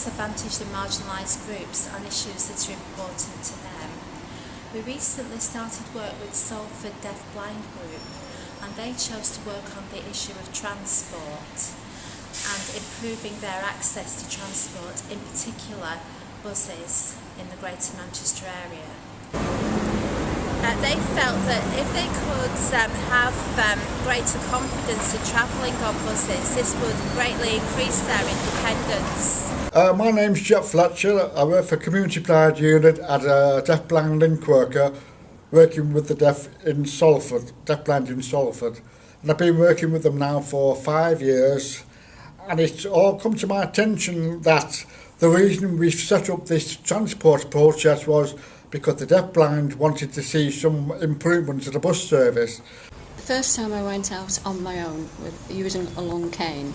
disadvantaged and marginalised groups on issues that are important to them. We recently started work with Salford Deaf Blind Group and they chose to work on the issue of transport and improving their access to transport, in particular buses in the Greater Manchester area. Uh, they felt that if they could um, have um, greater confidence in travelling on buses, this would greatly increase their independence. Uh, my name's Jeff Fletcher. I work for Community Pride Unit as a deaf blind link worker, working with the deaf in Salford, deaf blind in Salford. And I've been working with them now for five years. And it's all come to my attention that the reason we set up this transport process was because the deaf blind wanted to see some improvements to the bus service. The first time I went out on my own with using a long cane,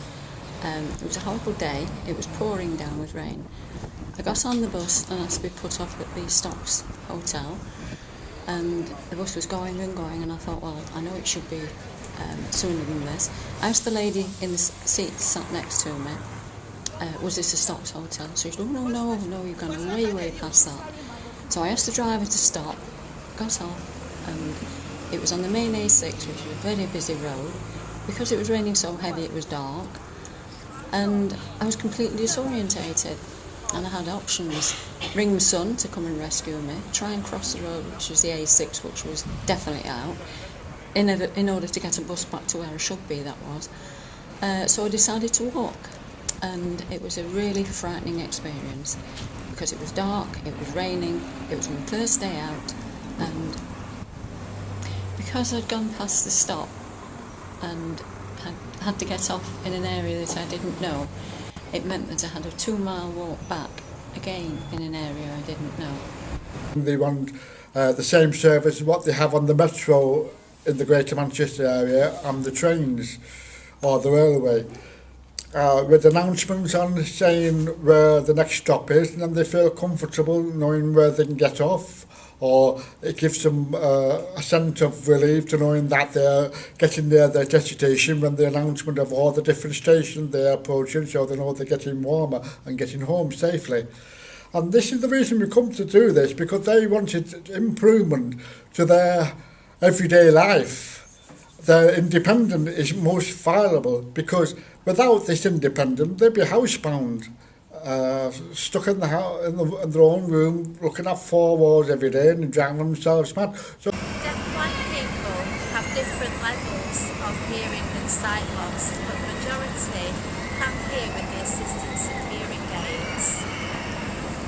um, it was a horrible day. It was pouring down with rain. I got on the bus and asked to be put off at the Stocks Hotel, and the bus was going and going, and I thought, well, I know it should be um, sooner than this. I asked the lady in the seat sat next to me, uh, was this a Stocks Hotel? So she said, oh, no, no, no, you've gone way, way past that. So I asked the driver to stop, got off, and it was on the main A6, which was a very busy road. Because it was raining so heavy, it was dark, and I was completely disorientated. And I had options ring my son to come and rescue me, try and cross the road, which was the A6, which was definitely out, in, a, in order to get a bus back to where I should be, that was. Uh, so I decided to walk, and it was a really frightening experience because it was dark, it was raining, it was my first day out, and because I'd gone past the stop and had to get off in an area that I didn't know. It meant that I had a two mile walk back again in an area I didn't know. They want uh, the same service as what they have on the metro in the Greater Manchester area and the trains or the railway. Uh, with announcements on saying where the next stop is and then they feel comfortable knowing where they can get off. Or it gives them uh, a sense of relief to knowing that they're getting near their destination when the announcement of all the different stations they're approaching so they know they're getting warmer and getting home safely. And this is the reason we come to do this because they wanted improvement to their everyday life. Their independence is most valuable because Without this independence, they'd be housebound, uh, stuck in, the, in, the, in their own room, looking at four walls every day and drowning themselves mad. So Deaf-blind people have different levels of hearing and sight loss, but the majority can hear with the assistance of hearing aids.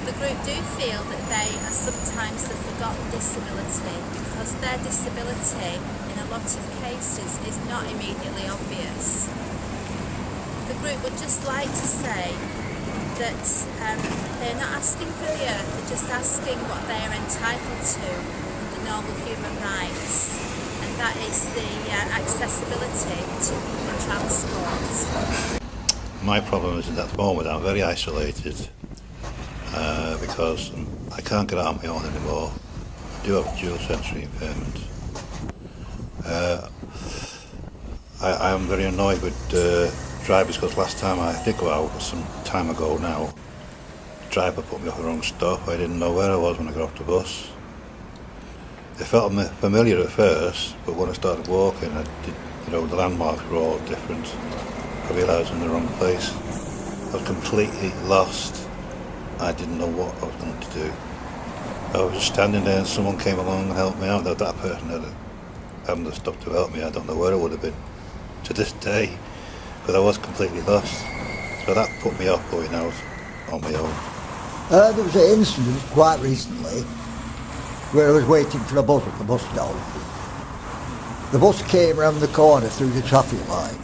The group do feel that they are sometimes the forgotten disability because their disability in a lot of cases is not immediately obvious. the group would just like to say that um, they're not asking for the earth, they're just asking what they are entitled to under normal human rights, and that is the uh, accessibility to public transport. My problem is that at the moment I'm very isolated uh, because I can't get out on my own anymore. I do have dual sensory impairment. Uh, I, I am very annoyed with uh, drivers because last time I did go out some time ago now. The driver put me off the wrong stop. I didn't know where I was when I got off the bus. It felt familiar at first but when I started walking I did, you know the landmarks were all different. I realised I'm in the wrong place. I was completely lost. I didn't know what I was going to do. I was standing there and someone came along and helped me out. That, that person had hadn't stopped to help me. I don't know where it would have been. To this day because I was completely lost. So that put me off going out on my own. Uh, there was an incident quite recently where I was waiting for a bus at the bus stop. The bus came around the corner through the traffic lights.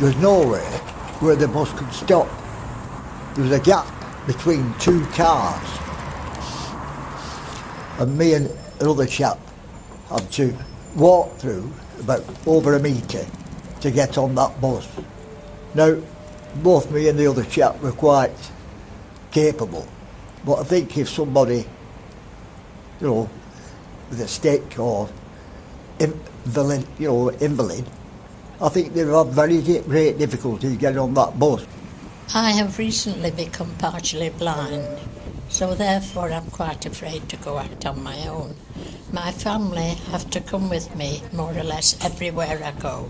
There was nowhere where the bus could stop. There was a gap between two cars. And me and another chap had to walk through about over a metre to get on that bus. Now, both me and the other chap were quite capable, but I think if somebody, you know, with a stick or invalid, you know, invalid, I think they've very great difficulty getting on that bus. I have recently become partially blind, so therefore I'm quite afraid to go out on my own. My family have to come with me more or less everywhere I go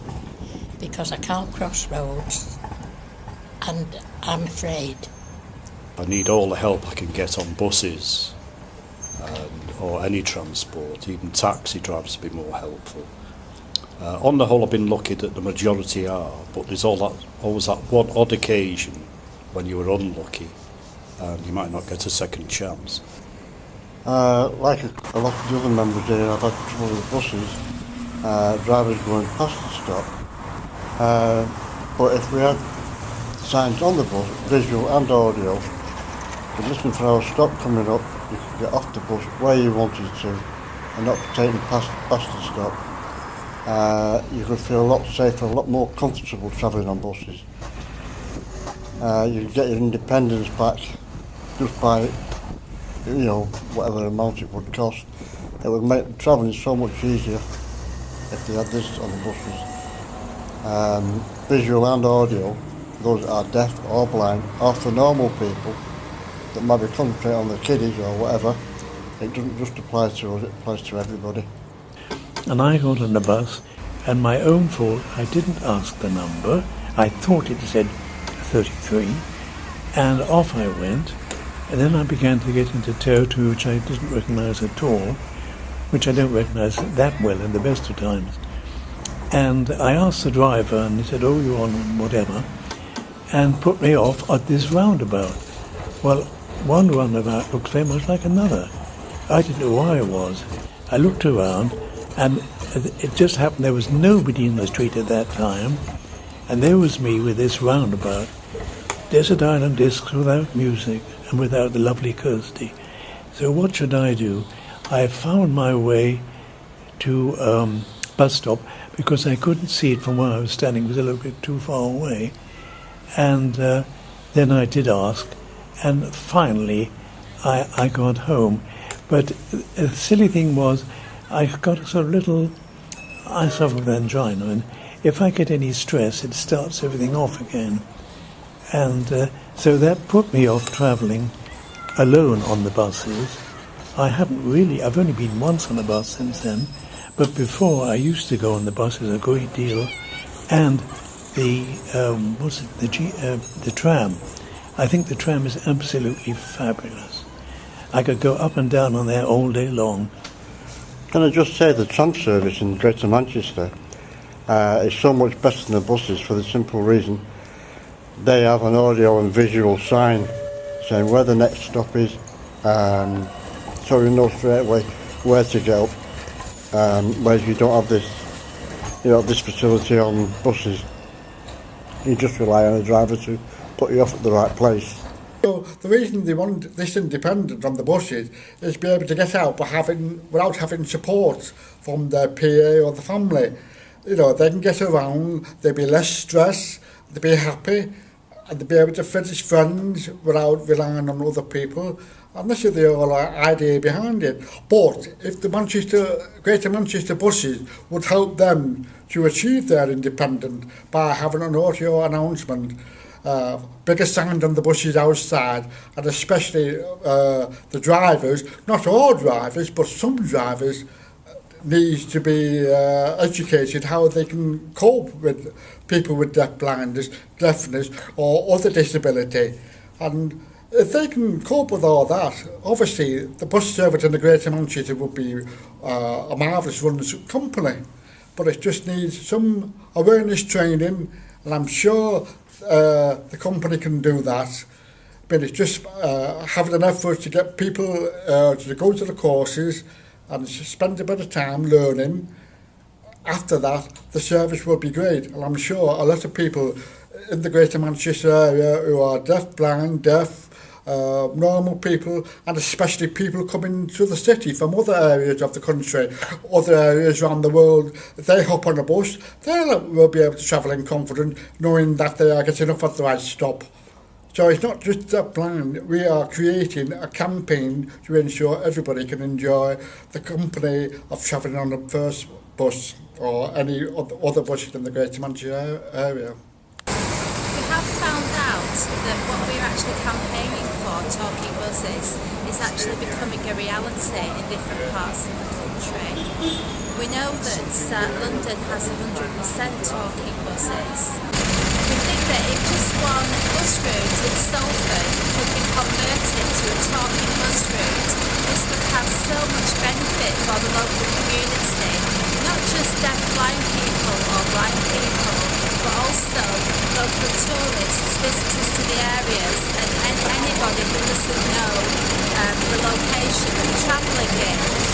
because I can't cross roads and I'm afraid. I need all the help I can get on buses and, or any transport, even taxi drivers to be more helpful. Uh, on the whole, I've been lucky that the majority are, but there's all that, always that one odd occasion when you were unlucky and you might not get a second chance. Uh, like a, a lot of the other members here, I've had trouble with buses, uh, drivers going past the stop. Uh, but if we had signs on the bus, visual and audio, you're listening for our stop coming up, you could get off the bus where you wanted to and not taken past, past the stop. Uh, you could feel a lot safer, a lot more comfortable travelling on buses. Uh, you get your independence back just by, you know, whatever amount it would cost. It would make travelling so much easier if they had this on the buses. Um, visual and audio, those that are deaf or blind, or for normal people that might be concentrating on the kiddies or whatever, it doesn't just apply to us, it applies to everybody. and I got on the bus, and my own fault, I didn't ask the number. I thought it said 33, and off I went, and then I began to get into territory which I didn't recognize at all, which I don't recognize that well in the best of times. And I asked the driver, and he said, Oh, you're on whatever, and put me off at this roundabout. Well, one roundabout looked very much like another. I didn't know why it was. I looked around, and it just happened there was nobody in the street at that time, and there was me with this roundabout. Desert Island Discs without music and without the lovely Kirsty. So what should I do? I found my way to um, bus stop because I couldn't see it from where I was standing. It was a little bit too far away. And uh, then I did ask, and finally I, I got home. But the silly thing was, I got a sort of little. I suffer with angina, and if I get any stress, it starts everything off again. And uh, so that put me off travelling alone on the buses. I haven't really, I've only been once on a bus since then, but before I used to go on the buses a great deal, and the um, what's it, the G, uh, the tram. I think the tram is absolutely fabulous. I could go up and down on there all day long. Can I just say the tram service in Greater Manchester uh, is so much better than the buses for the simple reason they have an audio and visual sign saying where the next stop is, um, so you know straight away where to go. Um, whereas you don't have this, you know, this facility on buses. You just rely on a driver to put you off at the right place. So the reason they want this independent from the buses is to be able to get out but having, without having support from their PA or the family. You know, they can get around, they'll be less stressed, they'll be happy, and they'll be able to finish friends without relying on other people. And this is the whole idea behind it. But if the Manchester, Greater Manchester buses would help them to achieve their independence by having an audio announcement, uh, bigger sign on the buses outside, and especially uh, the drivers, not all drivers, but some drivers needs to be uh, educated how they can cope with people with deaf blindness, deafness or other disability. And if they can cope with all that, obviously the bus service in the Greater Manchester would be uh, a marvellous run company. But it just needs some awareness training, and I'm sure uh, the company can do that. But it's just uh, having an effort to get people uh, to go to the courses and spend a bit of time learning After that, the service will be great. And I'm sure a lot of people in the Greater Manchester area who are deaf, blind, deaf, uh, normal people, and especially people coming to the city from other areas of the country, other areas around the world, they hop on a bus, they will be able to travel in confidence, knowing that they are getting off at the right stop. So it's not just a plan, we are creating a campaign to ensure everybody can enjoy the company of travelling on the first bus. or any other buses in the Greater Manchester area. We have found out that what we're actually campaigning for, talking buses, is actually becoming a reality in different parts of the country. We know that uh, London has 100% talking buses. We think that if just one bus route in Salford could be converted to a talking bus route, this would have so much benefit for the local community, not just deaf blind people or blind people, but also local tourists, visitors to the areas, and, and anybody who doesn't know um, the location of travelling wind